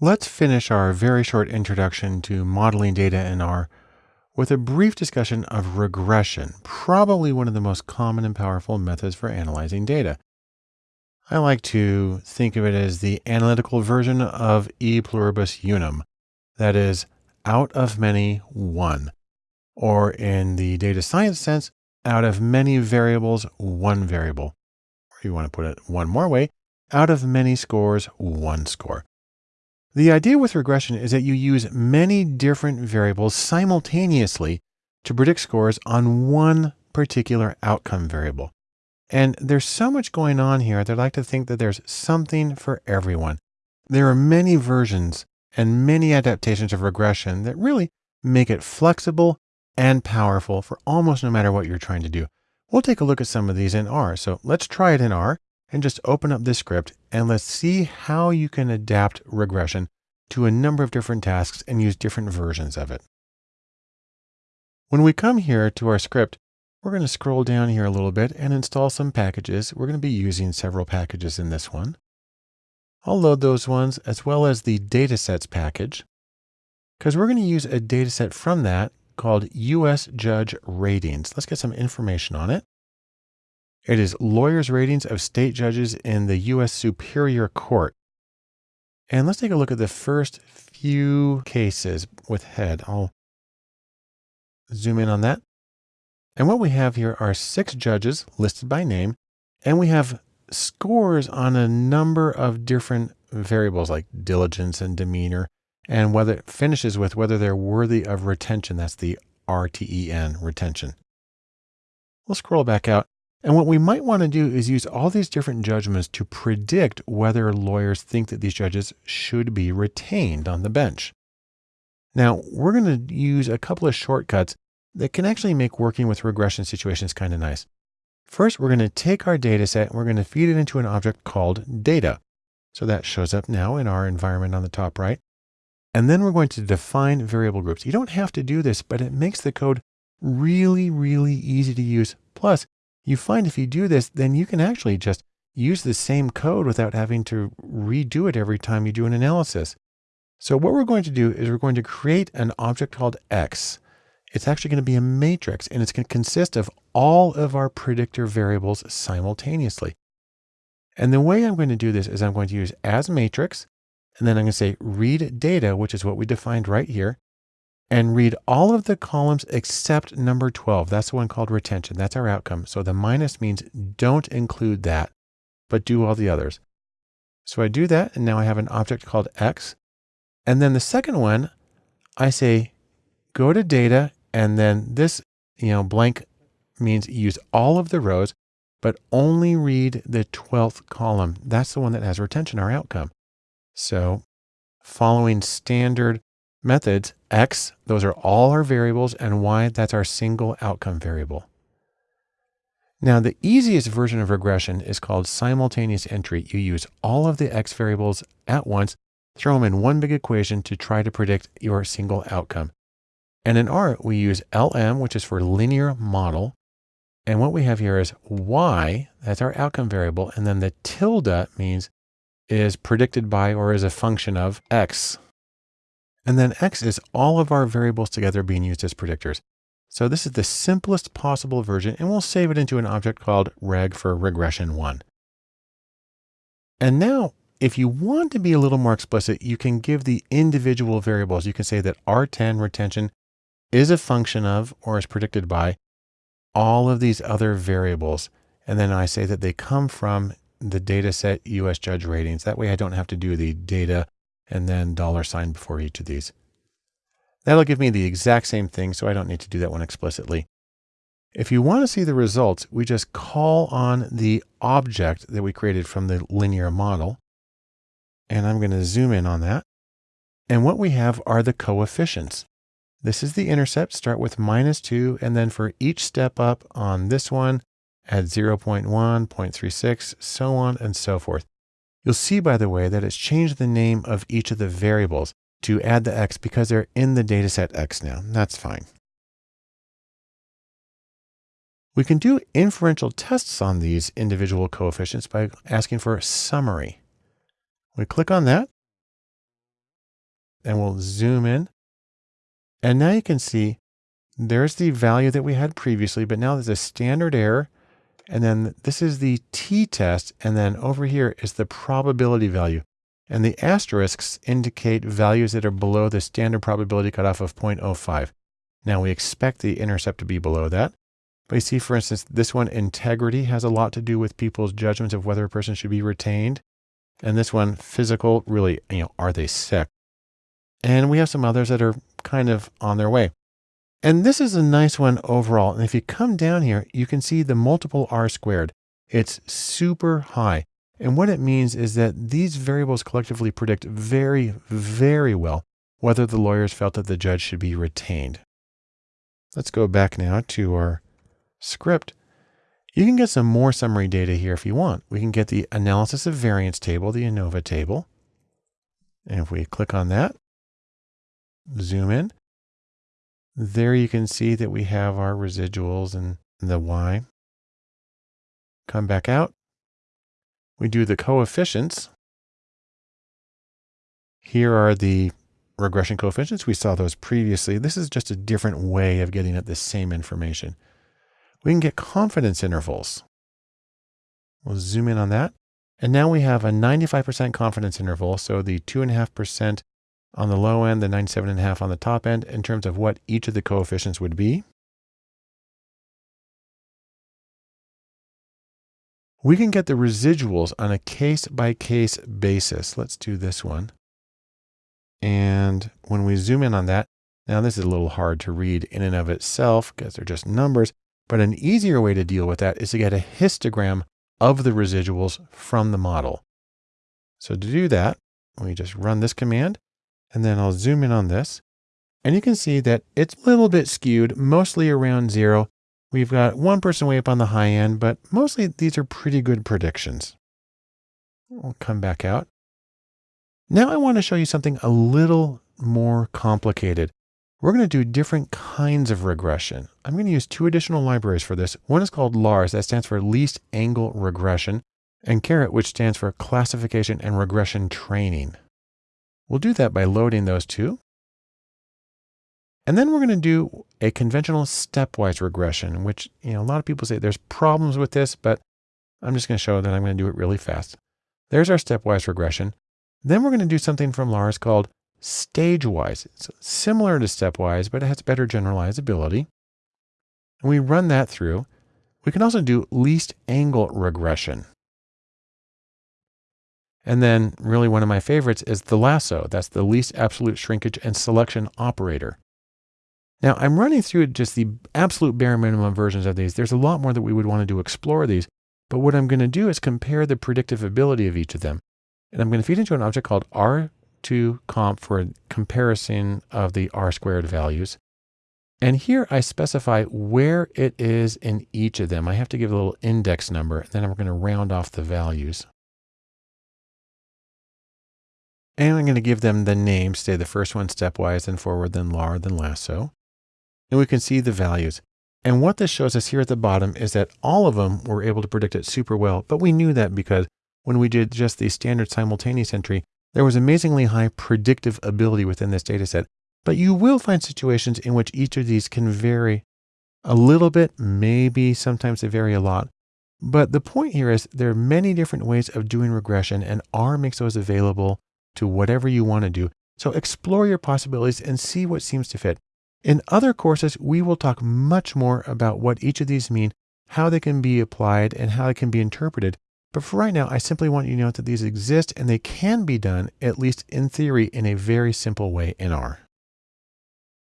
Let's finish our very short introduction to modeling data in R with a brief discussion of regression, probably one of the most common and powerful methods for analyzing data. I like to think of it as the analytical version of e pluribus unum, that is, out of many, one, or in the data science sense, out of many variables, one variable. Or you want to put it one more way, out of many scores, one score. The idea with regression is that you use many different variables simultaneously to predict scores on one particular outcome variable. And there's so much going on here that I like to think that there's something for everyone. There are many versions and many adaptations of regression that really make it flexible and powerful for almost no matter what you're trying to do. We'll take a look at some of these in R. So let's try it in R and just open up this script and let's see how you can adapt regression to a number of different tasks and use different versions of it. When we come here to our script, we're going to scroll down here a little bit and install some packages. We're going to be using several packages in this one. I'll load those ones as well as the datasets package because we're going to use a dataset from that called US Judge Ratings. Let's get some information on it. It is lawyers' ratings of state judges in the U.S. Superior Court. And let's take a look at the first few cases with head. I'll zoom in on that. And what we have here are six judges listed by name, and we have scores on a number of different variables like diligence and demeanor, and whether it finishes with whether they're worthy of retention. That's the RTEN, retention. We'll scroll back out and what we might want to do is use all these different judgments to predict whether lawyers think that these judges should be retained on the bench. Now, we're going to use a couple of shortcuts that can actually make working with regression situations kind of nice. First, we're going to take our data set and we're going to feed it into an object called data. So that shows up now in our environment on the top right. And then we're going to define variable groups. You don't have to do this, but it makes the code really, really easy to use. Plus, you find if you do this, then you can actually just use the same code without having to redo it every time you do an analysis. So what we're going to do is we're going to create an object called X. It's actually going to be a matrix and it's going to consist of all of our predictor variables simultaneously. And the way I'm going to do this is I'm going to use as matrix, and then I'm going to say read data, which is what we defined right here and read all of the columns except number 12. That's the one called retention. That's our outcome. So the minus means don't include that, but do all the others. So I do that. And now I have an object called X. And then the second one, I say, go to data. And then this, you know, blank means use all of the rows, but only read the 12th column. That's the one that has retention, our outcome. So following standard methods, x, those are all our variables, and y, that's our single outcome variable. Now, the easiest version of regression is called simultaneous entry. You use all of the x variables at once, throw them in one big equation to try to predict your single outcome. And in R, we use LM, which is for linear model. And what we have here is y, that's our outcome variable. And then the tilde means is predicted by or is a function of x. And then X is all of our variables together being used as predictors. So this is the simplest possible version, and we'll save it into an object called reg for regression one. And now, if you want to be a little more explicit, you can give the individual variables. You can say that RTEN retention is a function of, or is predicted by all of these other variables. And then I say that they come from the data set US judge ratings. That way I don't have to do the data and then dollar sign before each of these. That'll give me the exact same thing, so I don't need to do that one explicitly. If you want to see the results, we just call on the object that we created from the linear model. And I'm going to zoom in on that. And what we have are the coefficients. This is the intercept, start with minus two, and then for each step up on this one, add 0.1, 0.36, so on and so forth. You'll see, by the way, that it's changed the name of each of the variables to add the X because they're in the dataset X now. That's fine. We can do inferential tests on these individual coefficients by asking for a summary. We click on that. and we'll zoom in. And now you can see there's the value that we had previously, but now there's a standard error. And then this is the t-test. And then over here is the probability value. And the asterisks indicate values that are below the standard probability cutoff of 0.05. Now we expect the intercept to be below that. But you see, for instance, this one, integrity, has a lot to do with people's judgments of whether a person should be retained. And this one, physical, really, you know, are they sick? And we have some others that are kind of on their way. And this is a nice one overall. And if you come down here, you can see the multiple R squared. It's super high. And what it means is that these variables collectively predict very, very well whether the lawyers felt that the judge should be retained. Let's go back now to our script. You can get some more summary data here if you want. We can get the analysis of variance table, the ANOVA table. And if we click on that, zoom in, there you can see that we have our residuals and the Y. Come back out. We do the coefficients. Here are the regression coefficients. We saw those previously. This is just a different way of getting at the same information. We can get confidence intervals. We'll zoom in on that. And now we have a 95% confidence interval. So the 2.5% on the low end, the 97.5 on the top end in terms of what each of the coefficients would be. We can get the residuals on a case by case basis. Let's do this one. And when we zoom in on that, now this is a little hard to read in and of itself because they're just numbers, but an easier way to deal with that is to get a histogram of the residuals from the model. So to do that, we just run this command and then I'll zoom in on this. And you can see that it's a little bit skewed, mostly around zero. We've got one person way up on the high end, but mostly these are pretty good predictions. We'll come back out. Now I want to show you something a little more complicated. We're going to do different kinds of regression. I'm going to use two additional libraries for this. One is called LARS, that stands for Least Angle Regression, and Caret, which stands for Classification and Regression Training. We'll do that by loading those two. And then we're going to do a conventional stepwise regression, which, you know, a lot of people say there's problems with this, but I'm just going to show that I'm going to do it really fast. There's our stepwise regression. Then we're going to do something from Lars called stage-wise. It's similar to stepwise, but it has better generalizability. And we run that through. We can also do least angle regression. And then really one of my favorites is the lasso. That's the least absolute shrinkage and selection operator. Now I'm running through just the absolute bare minimum versions of these. There's a lot more that we would want to do explore these, but what I'm going to do is compare the predictive ability of each of them. And I'm going to feed into an object called R2 comp for a comparison of the R squared values. And here I specify where it is in each of them. I have to give a little index number, and then I'm going to round off the values. And I'm going to give them the names, say the first one stepwise, then forward, then lar, then lasso. And we can see the values. And what this shows us here at the bottom is that all of them were able to predict it super well. But we knew that because when we did just the standard simultaneous entry, there was amazingly high predictive ability within this data set. But you will find situations in which each of these can vary a little bit, maybe sometimes they vary a lot. But the point here is there are many different ways of doing regression and R makes those available to whatever you want to do. So explore your possibilities and see what seems to fit. In other courses, we will talk much more about what each of these mean, how they can be applied, and how they can be interpreted. But for right now, I simply want you to know that these exist and they can be done, at least in theory, in a very simple way in R.